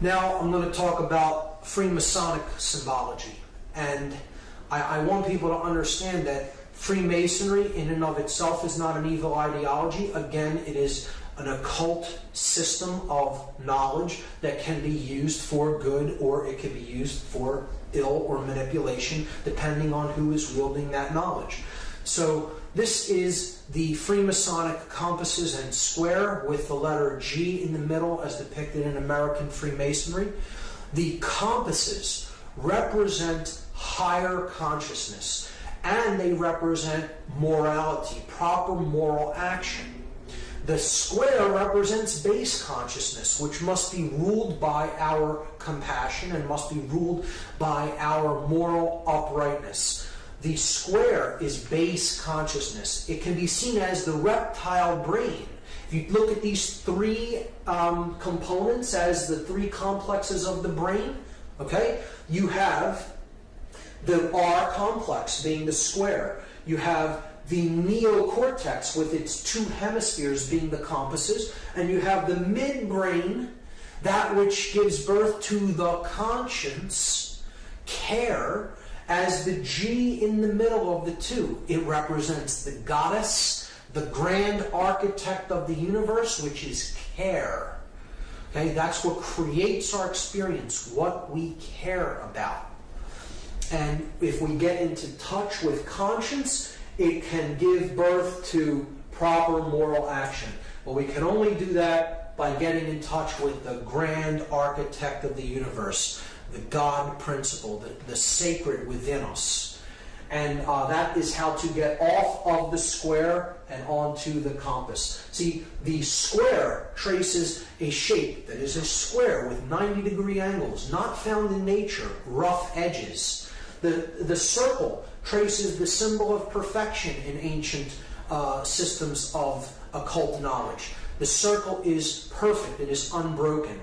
Now I'm going to talk about Freemasonic symbology. And I, I, want people to understand that Freemasonry in and of itself is not an evil ideology. Again, it is an occult system of knowledge that can be used for good or it can be used for ill or manipulation depending on who is wielding that knowledge. So this is the Freemasonic compasses and square with the letter G in the middle as depicted in American Freemasonry. The compasses represent higher consciousness and they represent morality, proper moral action. The square represents base consciousness, which must be ruled by our compassion and must be ruled by our moral uprightness. The square is base consciousness. It can be seen as the reptile brain. If you look at these three um, components as the three complexes of the brain, okay, you have the R complex being the square. You have the neocortex with its two hemispheres being the compasses, and you have the midbrain, that which gives birth to the conscience, care, as the G in the middle of the two. It represents the goddess, the grand architect of the universe, which is care. Okay, that's what creates our experience, what we care about. And if we get into touch with conscience, it can give birth to proper moral action. But we can only do that by getting in touch with the grand architect of the universe, the God principle, the, the sacred within us. And uh, that is how to get off of the square and onto the compass. See, the square traces a shape that is a square with 90 degree angles, not found in nature, rough edges. The, the circle traces the symbol of perfection in ancient uh, systems of occult knowledge. The circle is perfect, it is unbroken.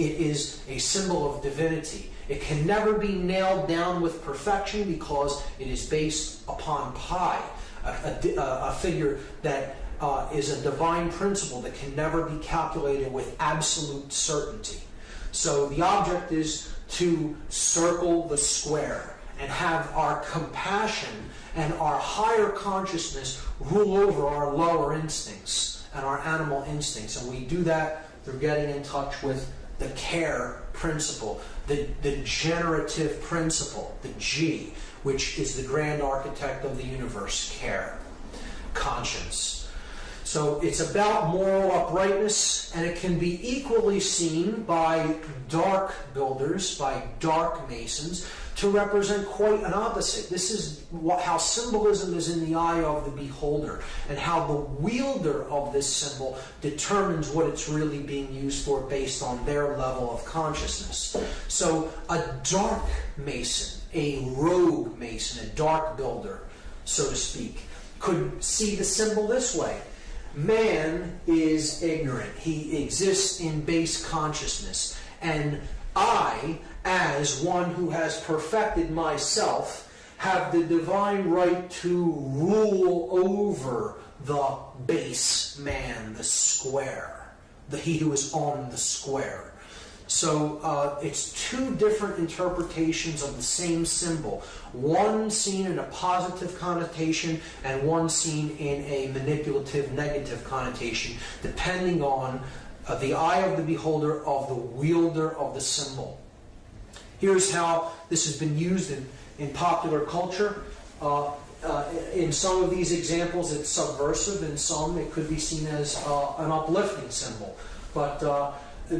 It is a symbol of divinity. It can never be nailed down with perfection because it is based upon pi, a, a, a figure that uh, is a divine principle that can never be calculated with absolute certainty. So the object is to circle the square and have our compassion and our higher consciousness rule over our lower instincts and our animal instincts. And we do that through getting in touch with the care principle, the, the generative principle, the G, which is the grand architect of the universe, care, conscience. So it's about moral uprightness, and it can be equally seen by dark builders, by dark masons, to represent quite an opposite. This is what, how symbolism is in the eye of the beholder, and how the wielder of this symbol determines what it's really being used for based on their level of consciousness. So a dark mason, a rogue mason, a dark builder, so to speak, could see the symbol this way. Man is ignorant. He exists in base consciousness. And I, as one who has perfected myself, have the divine right to rule over the base man, the square, the he who is on the square. So uh, it's two different interpretations of the same symbol. One seen in a positive connotation and one seen in a manipulative negative connotation, depending on the eye of the beholder of the wielder of the symbol. Here's how this has been used in, in popular culture. Uh, uh, in some of these examples, it's subversive. In some, it could be seen as uh, an uplifting symbol. But uh,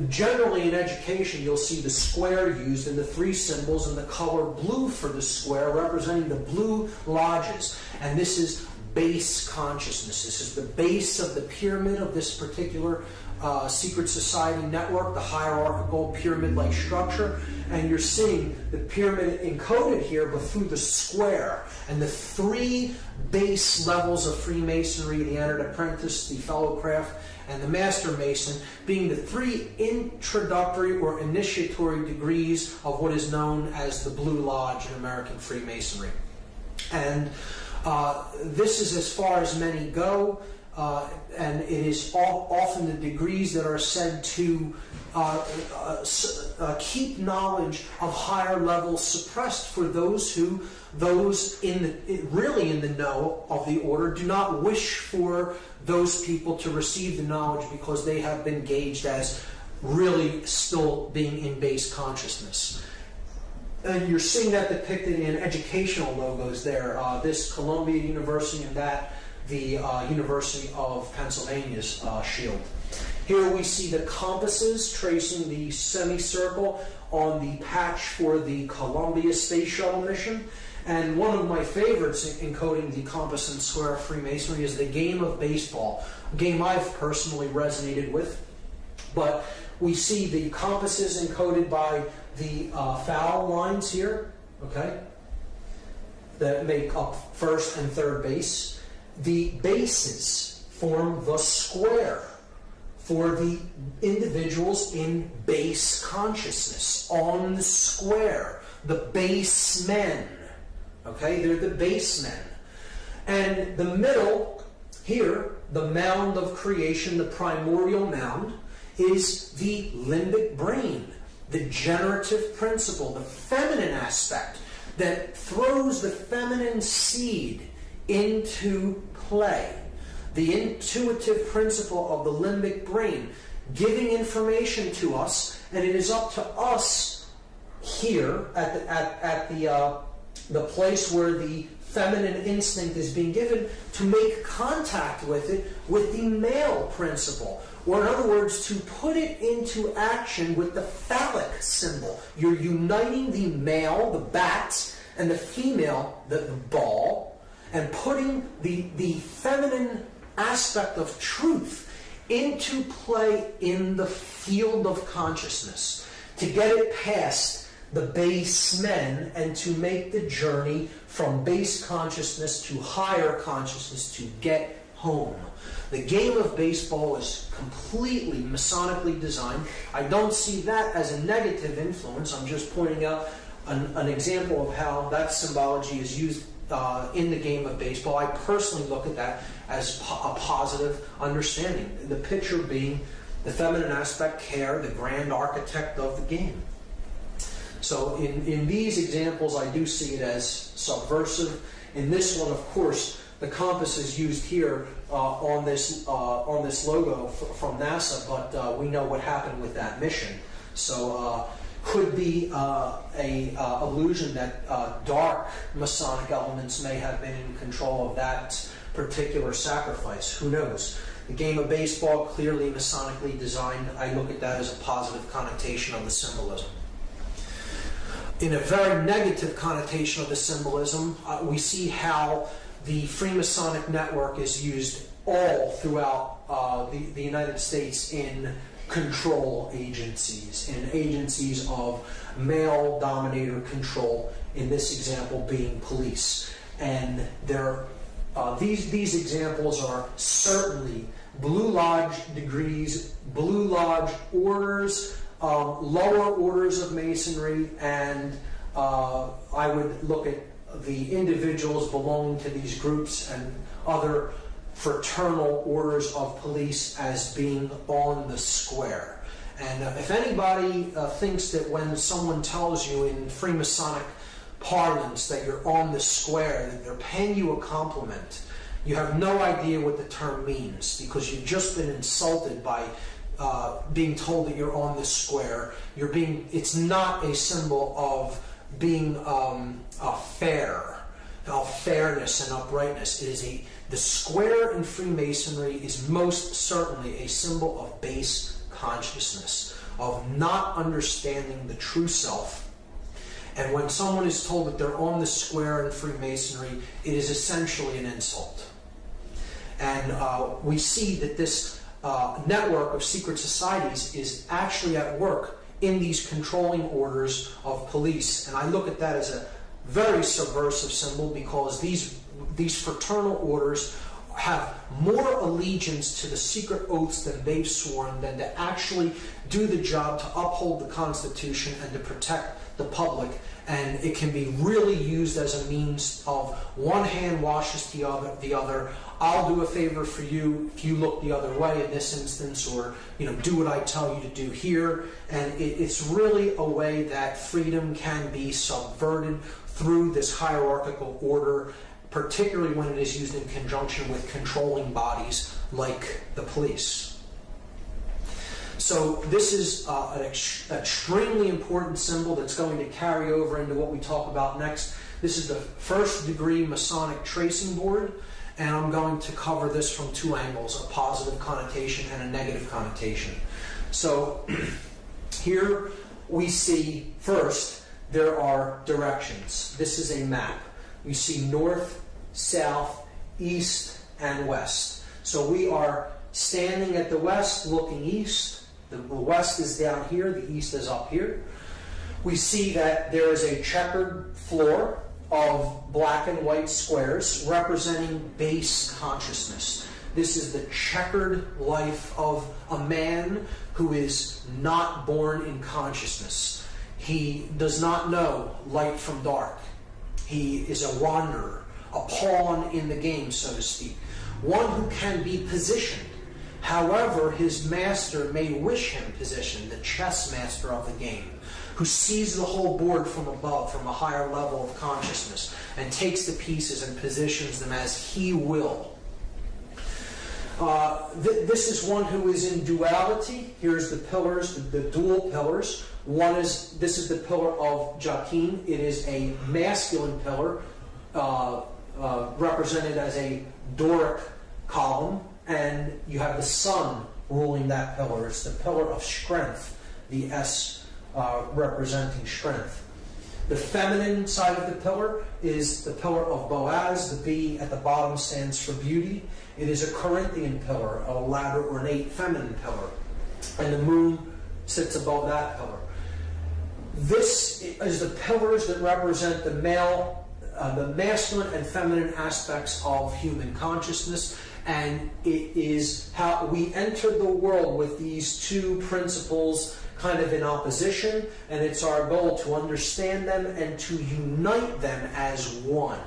generally in education, you'll see the square used and the three symbols and the color blue for the square representing the blue lodges. And this is base consciousness. This is the base of the pyramid of this particular uh, secret society network, the hierarchical pyramid-like structure, and you're seeing the pyramid encoded here, but through the square. And the three base levels of Freemasonry, the entered apprentice, the fellow craft, and the master mason, being the three introductory or initiatory degrees of what is known as the Blue Lodge in American Freemasonry. And uh, this is as far as many go uh, and it is often the degrees that are said to uh, uh, uh, keep knowledge of higher levels suppressed for those who, those in the, really in the know of the order, do not wish for those people to receive the knowledge because they have been gauged as really still being in base consciousness. And you're seeing that depicted in educational logos there. Uh, this Columbia University and that the uh, University of Pennsylvania's uh, shield. Here we see the compasses tracing the semicircle on the patch for the Columbia Space Shuttle mission. And one of my favorites in encoding the compass and square of Freemasonry is the game of baseball, a game I've personally resonated with. But we see the compasses encoded by the uh, foul lines here, okay, that make up first and third base. The bases form the square for the individuals in base consciousness, on the square, the basemen. Okay, they're the basemen. And the middle, here, the mound of creation, the primordial mound, is the limbic brain, the generative principle, the feminine aspect that throws the feminine seed into play the intuitive principle of the limbic brain, giving information to us, and it is up to us here at the, at, at the, uh, the place where the feminine instinct is being given to make contact with it with the male principle. Or, in other words, to put it into action with the phallic symbol. You're uniting the male, the bat, and the female, the, the ball, and putting the, the feminine aspect of truth into play in the field of consciousness to get it past the base men and to make the journey from base consciousness to higher consciousness to get home. The game of baseball is completely Masonically designed. I don't see that as a negative influence. I'm just pointing out an, an example of how that symbology is used uh, in the game of baseball. I personally look at that as po- a positive understanding. The picture being the feminine aspect, care, the grand architect of the game. So in, in these examples, I do see it as subversive. In this one, of course, the compass is used here uh, on this uh, on this logo f- from NASA, but uh, we know what happened with that mission. So uh, could be uh, a uh, illusion that dark Masonic elements may have been in control of that particular sacrifice. Who knows? The game of baseball, clearly Masonically designed. I look at that as a positive connotation of the symbolism. In a very negative connotation of the symbolism, uh, we see how the Freemasonic network is used all throughout uh, the, the United States in control agencies, and agencies of male dominator control, in this example being police. And there uh, these, these examples are certainly Blue Lodge degrees, Blue Lodge orders, um, lower orders of Masonry, and uh, I would look at the individuals belonging to these groups and other fraternal orders of police as being on the square. And uh, if anybody uh, thinks that when someone tells you in Freemasonic parlance that you're on the square, that they're paying you a compliment. You have no idea what the term means because you've just been insulted by uh, being told that you're on the square. You're being. It's not a symbol of being um, fair, of fairness and uprightness. It is a. The square in Freemasonry is most certainly a symbol of base consciousness, of not understanding the true self and when someone is told that they're on the square in Freemasonry, it is essentially an insult. And uh, we see that this uh, network of secret societies is actually at work in these controlling orders of police. And I look at that as a very subversive symbol because these, these fraternal orders have more allegiance to the secret oaths than they've sworn than to actually do the job to uphold the Constitution and to protect the public. And it can be really used as a means of one hand washes the other. The other. I'll do a favor for you if you look the other way in this instance, or you know, do what I tell you to do here. And it, it's really a way that freedom can be subverted through this hierarchical order particularly when it is used in conjunction with controlling bodies like the police. So this is uh, an ex- extremely important symbol that's going to carry over into what we talk about next. This is the first degree Masonic tracing board, and I'm going to cover this from two angles, a positive connotation and a negative connotation. So here we see first there are directions. This is a map. You see north, south, east, and west. So we are standing at the west looking east. The west is down here, the east is up here. We see that there is a checkered floor of black and white squares representing base consciousness. This is the checkered life of a man who is not born in consciousness. He does not know light from dark. He is a wanderer, a pawn in the game, so to speak. One who can be positioned. However, his master may wish him positioned, the chess master of the game, who sees the whole board from above, from a higher level of consciousness, and takes the pieces and positions them as he will. Uh, th- this is one who is in duality. Here's the pillars, the, the dual pillars. One is this is the pillar of Jachin. It is a masculine pillar, uh, uh, represented as a Doric column, and you have the sun ruling that pillar. It's the pillar of strength, the S uh, representing strength. The feminine side of the pillar is the pillar of Boaz. The B at the bottom stands for beauty. It is a Corinthian pillar, a ladder ornate feminine pillar. And the moon sits above that pillar. This is the pillars that represent the male, uh, the masculine and feminine aspects of human consciousness, and it is how we enter the world with these two principles kind of in opposition, and it's our goal to understand them and to unite them as one.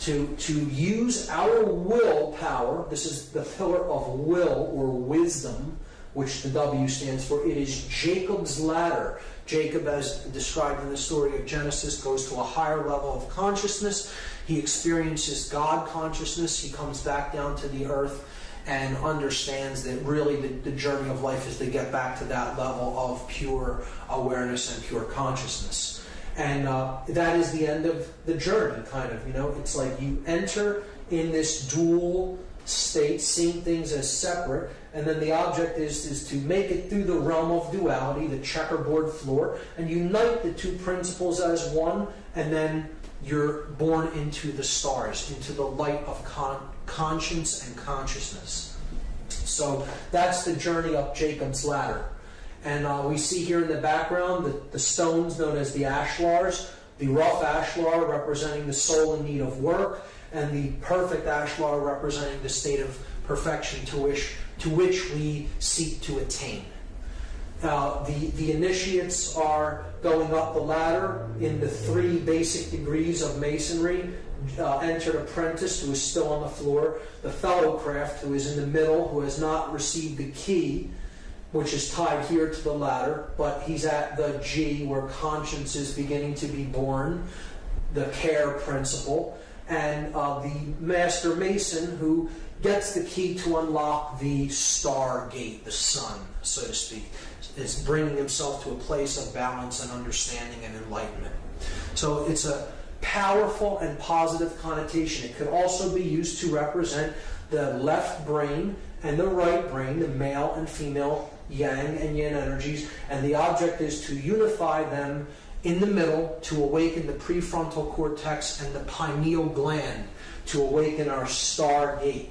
To, to use our will power, this is the pillar of will or wisdom, which the W stands for. It is Jacob's ladder. Jacob, as described in the story of Genesis, goes to a higher level of consciousness. He experiences God consciousness. He comes back down to the earth and understands that really the, the, journey of life is to get back to that level of pure awareness and pure consciousness. And uh, that is the end of the journey, kind of. You know, it's like you enter in this dual state, seeing things as separate, and then the object is, is to make it through the realm of duality, the checkerboard floor, and unite the two principles as one, and then you're born into the stars, into the light of con- conscience and consciousness. So that's the journey up Jacob's ladder. And uh, we see here in the background the, the stones known as the ashlars, the rough ashlar representing the soul in need of work, and the perfect ashlar representing the state of perfection to which, to which we seek to attain. Uh, the, the initiates are going up the ladder in the three basic degrees of masonry. Uh, entered apprentice who is still on the floor, the fellow craft who is in the middle, who has not received the key, which is tied here to the ladder, but he's at the G where conscience is beginning to be born, the care principle, and uh, the master mason who gets the key to unlock the star gate, the sun, so to speak, is bringing himself to a place of balance and understanding and enlightenment. So it's a powerful and positive connotation. It could also be used to represent the left brain and the right brain, the male and female yang and yin energies, and the object is to unify them in the middle to awaken the prefrontal cortex and the pineal gland to awaken our star gate.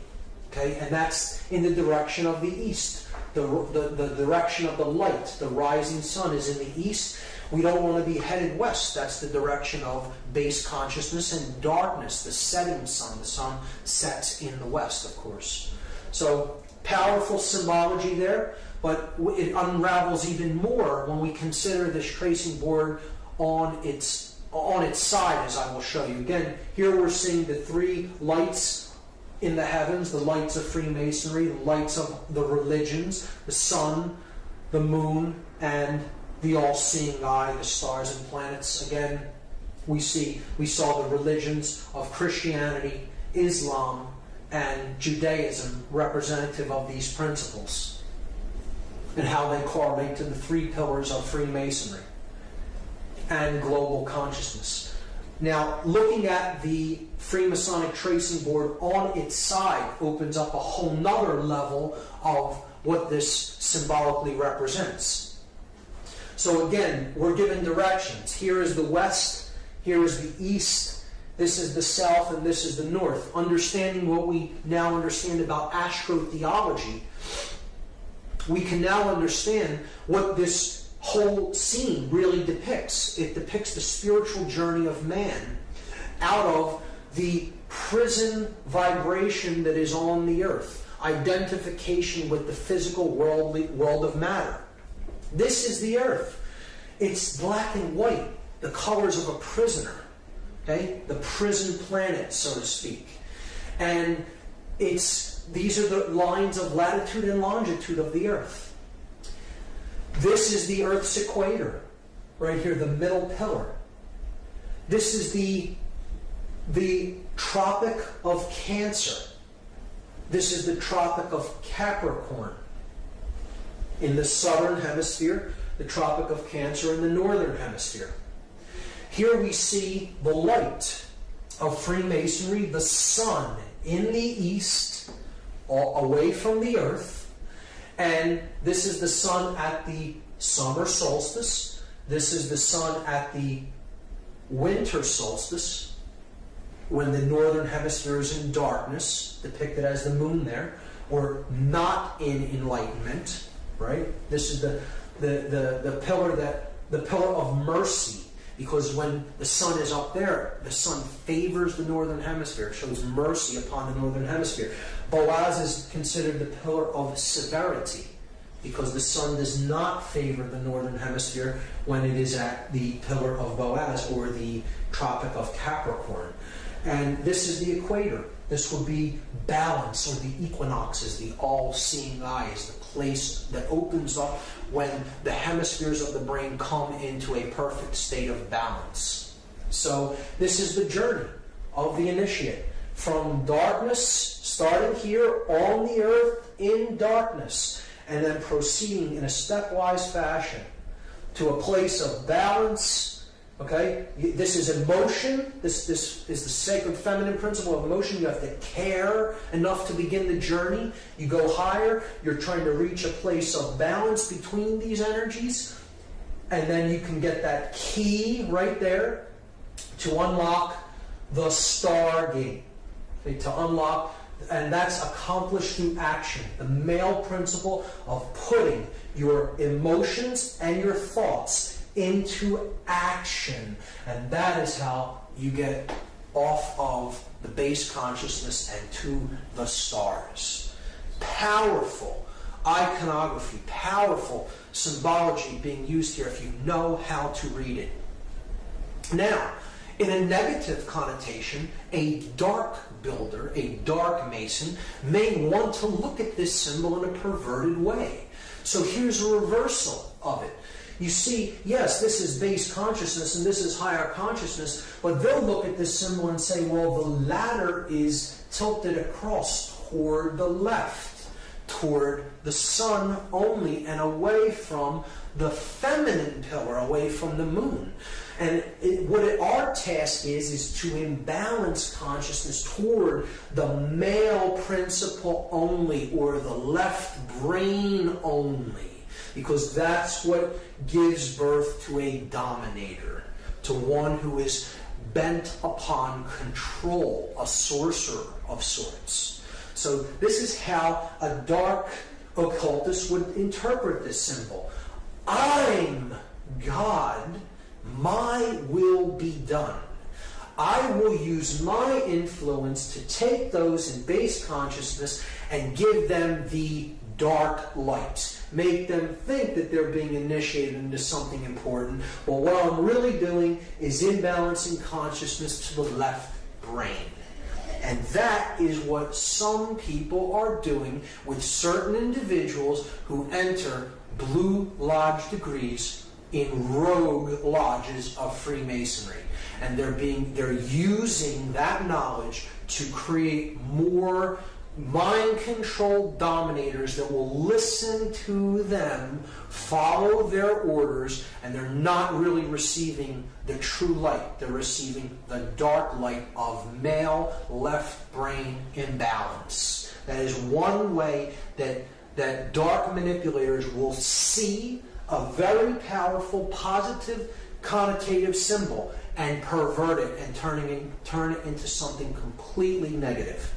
Okay, and that's in the direction of the east. the, the, the direction of the light, the rising sun is in the east. We don't want to be headed west. That's the direction of base consciousness and darkness, the setting sun. The sun sets in the west, of course. So powerful symbology there, but it unravels even more when we consider this tracing board on its on its side, as I will show you. Again, here we're seeing the three lights in the heavens, the lights of Freemasonry, the lights of the religions, the sun, the moon, and the all-seeing eye, the stars and planets. Again, we see we saw the religions of Christianity, Islam, and Judaism representative of these principles and how they correlate to the three pillars of Freemasonry and global consciousness. Now, looking at the Freemasonic tracing board on its side opens up a whole nother level of what this symbolically represents. So again, we're given directions. Here is the west, here is the east, this is the south, and this is the north. Understanding what we now understand about astrotheology, we can now understand what this whole scene really depicts. It depicts the spiritual journey of man out of the prison vibration that is on the earth, identification with the physical worldly, world of matter. This is the earth. It's black and white, the colors of a prisoner. Okay? The prison planet, so to speak. And it's these are the lines of latitude and longitude of the earth. This is the Earth's equator, right here, the middle pillar. This is the, the Tropic of Cancer. This is the Tropic of Capricorn. In the southern hemisphere, the Tropic of Cancer in the northern hemisphere. Here we see the light of Freemasonry, the sun in the east, away from the earth and this is the sun at the summer solstice. This is the sun at the winter solstice, when the northern hemisphere is in darkness, depicted as the moon there, or not in enlightenment, right? This is the, the, the, the pillar that the pillar of mercy because when the sun is up there, the sun favors the northern hemisphere, shows mercy upon the northern hemisphere. Boaz is considered the pillar of severity because the sun does not favor the northern hemisphere when it is at the pillar of Boaz or the Tropic of Capricorn. And this is the equator. This would be balance or the equinoxes, the all seeing eyes, the place that opens up when the hemispheres of the brain come into a perfect state of balance. So, this is the journey of the initiate from darkness, starting here on the earth in darkness, and then proceeding in a stepwise fashion to a place of balance Okay? This is emotion. This, this is the sacred feminine principle of emotion. You have to care enough to begin the journey. You go higher. You're trying to reach a place of balance between these energies. And then you can get that key right there to unlock the stargate. Okay, to unlock, and that's accomplished through action. The male principle of putting your emotions and your thoughts into action. And that is how you get off of the base consciousness and to the stars. Powerful iconography, powerful symbology being used here if you know how to read it. Now, in a negative connotation, a dark builder, a dark mason, may want to look at this symbol in a perverted way. So here's a reversal of it. You see, yes, this is base consciousness and this is higher consciousness, but they'll look at this symbol and say, well, the ladder is tilted across toward the left, toward the sun only, and away from the feminine pillar, away from the moon. And it, what it, our task is, is to imbalance consciousness toward the male principle only, or the left brain only because that's what gives birth to a dominator, to one who is bent upon control, a sorcerer of sorts. So this is how a dark occultist would interpret this symbol. I'm God, my will be done. I will use my influence to take those in base consciousness and give them the dark light. Make them think that they're being initiated into something important. Well, what I'm really doing is imbalancing consciousness to the left brain. And that is what some people are doing with certain individuals who enter Blue Lodge degrees in rogue lodges of Freemasonry. And they're being they're using that knowledge to create more mind controlled dominators that will listen to them, follow their orders, and they're not really receiving the true light. They're receiving the dark light of male left brain imbalance. That is one way that, that dark manipulators will see a very powerful positive connotative symbol and pervert it and turning it, turn it into something completely negative.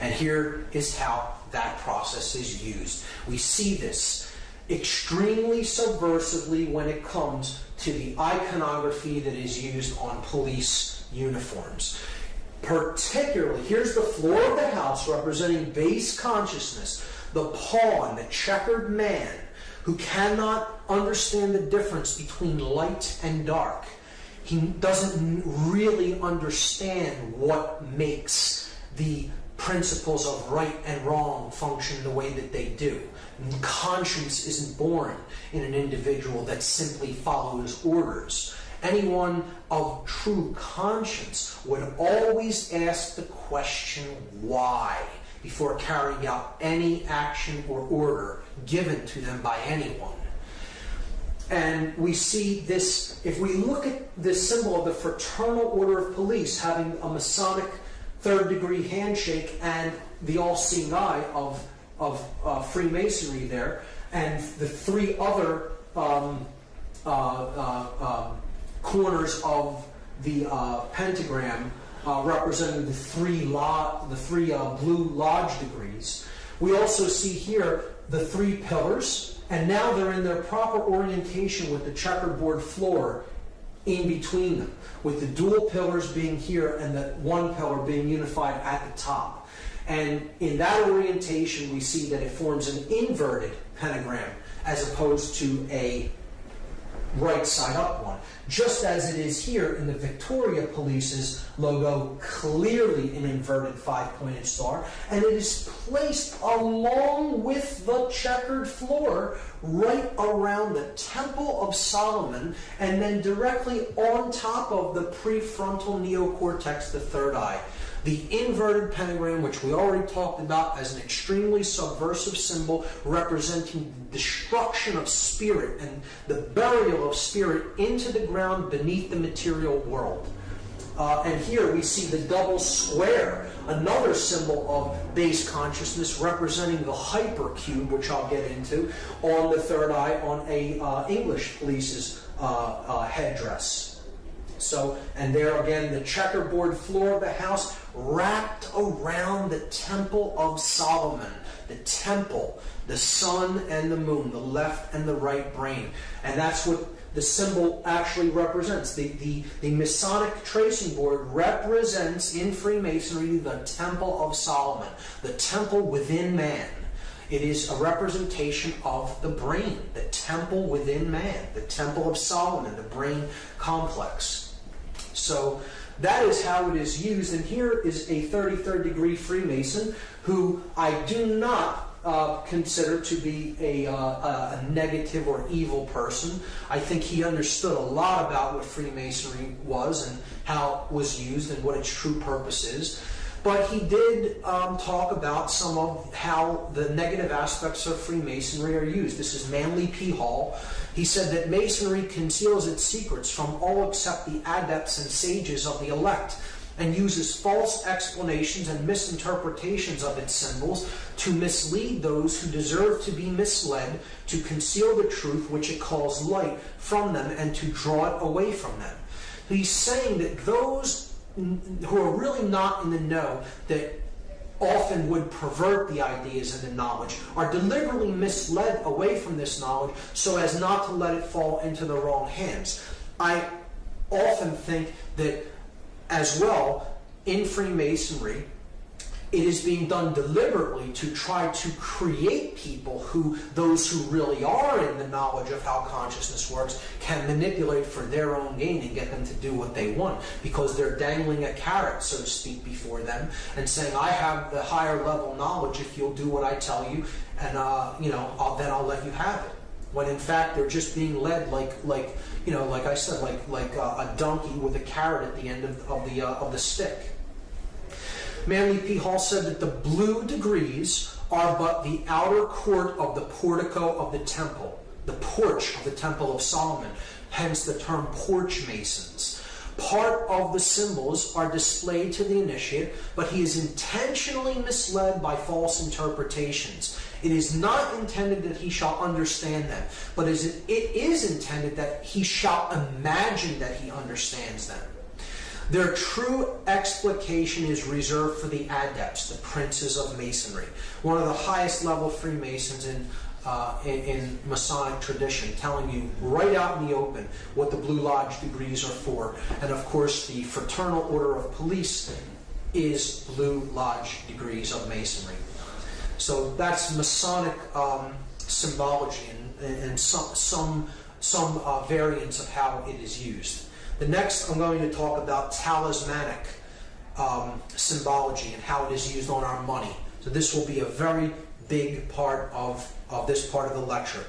And here is how that process is used. We see this extremely subversively when it comes to the iconography that is used on police uniforms. Particularly, here's the floor of the house representing base consciousness, the pawn, the checkered man who cannot understand the difference between light and dark. He doesn't really understand what makes the principles of right and wrong function the way that they do. Conscience isn't born in an individual that simply follows orders. Anyone of true conscience would always ask the question why before carrying out any action or order given to them by anyone. And we see this, if we look at this symbol of the Fraternal Order of Police having a Masonic third degree handshake and the all seeing eye of, of uh, Freemasonry there, and the three other um, uh, uh, um, corners of the uh, pentagram uh, representing the three, the three uh, blue lodge degrees. We also see here the three pillars, and now they're in their proper orientation with the checkerboard floor in between them, with the dual pillars being here and the one pillar being unified at the top. And in that orientation, we see that it forms an inverted pentagram as opposed to a right side up one just as it is here in the Victoria Police's logo, clearly an inverted five pointed star, and it is placed along with the checkered floor right around the Temple of Solomon and then directly on top of the prefrontal neocortex, the third eye. The inverted pentagram, which we already talked about as an extremely subversive symbol representing destruction of spirit and the burial of spirit into the ground beneath the material world. Uh, and here we see the double square, another symbol of base consciousness representing the hypercube, which I'll get into, on the third eye on a uh, English police's uh, uh headdress. So, and there again, the checkerboard floor of the house wrapped around the temple of Solomon. The temple, the sun and the moon, the left and the right brain. And that's what the symbol actually represents. The, the, the Masonic tracing board represents in Freemasonry the temple of Solomon, the temple within man. It is a representation of the brain, the temple within man, the temple of Solomon, the brain complex. So that is how it is used. And here is a 33rd degree Freemason who I do not uh, consider to be a, uh, a, negative or evil person. I think he understood a lot about what Freemasonry was and how it was used and what its true purpose is. But he did um, talk about some of how the negative aspects of Freemasonry are used. This is Manly P. Hall. He said that Masonry conceals its secrets from all except the adepts and sages of the elect and uses false explanations and misinterpretations of its symbols to mislead those who deserve to be misled, to conceal the truth which it calls light from them, and to draw it away from them. He's saying that those who are really not in the know, that often would pervert the ideas and the knowledge, are deliberately misled away from this knowledge so as not to let it fall into the wrong hands. I often think that as well in Freemasonry, it is being done deliberately to try to create people who those who really are in the knowledge of how consciousness works can manipulate for their own gain and get them to do what they want because they're dangling a carrot so to speak before them and saying i have the higher level knowledge. If you'll do what i tell you and uh, you know I'll, then i'll let you have it. When in fact they're just being led like like you know like i said like like uh, a donkey with a carrot at the end of, of the uh, of the stick Manly P. Hall said that the blue degrees are but the outer court of the portico of the temple, the porch of the temple of Solomon, hence the term porch masons. Part of the symbols are displayed to the initiate, but he is intentionally misled by false interpretations. It is not intended that he shall understand them, but it is intended that he shall imagine that he understands them. Their true explication is reserved for the adepts, the princes of Masonry, one of the highest level Freemasons in, uh, in, in, Masonic tradition, telling you right out in the open what the Blue Lodge degrees are for. And of course, the Fraternal Order of Police is Blue Lodge degrees of Masonry. So that's Masonic um, symbology and, and, some, some, some uh, variants of how it is used. The next, I'm going to talk about talismanic um, symbology and how it is used on our money. So this will be a very big part of, of this part of the lecture.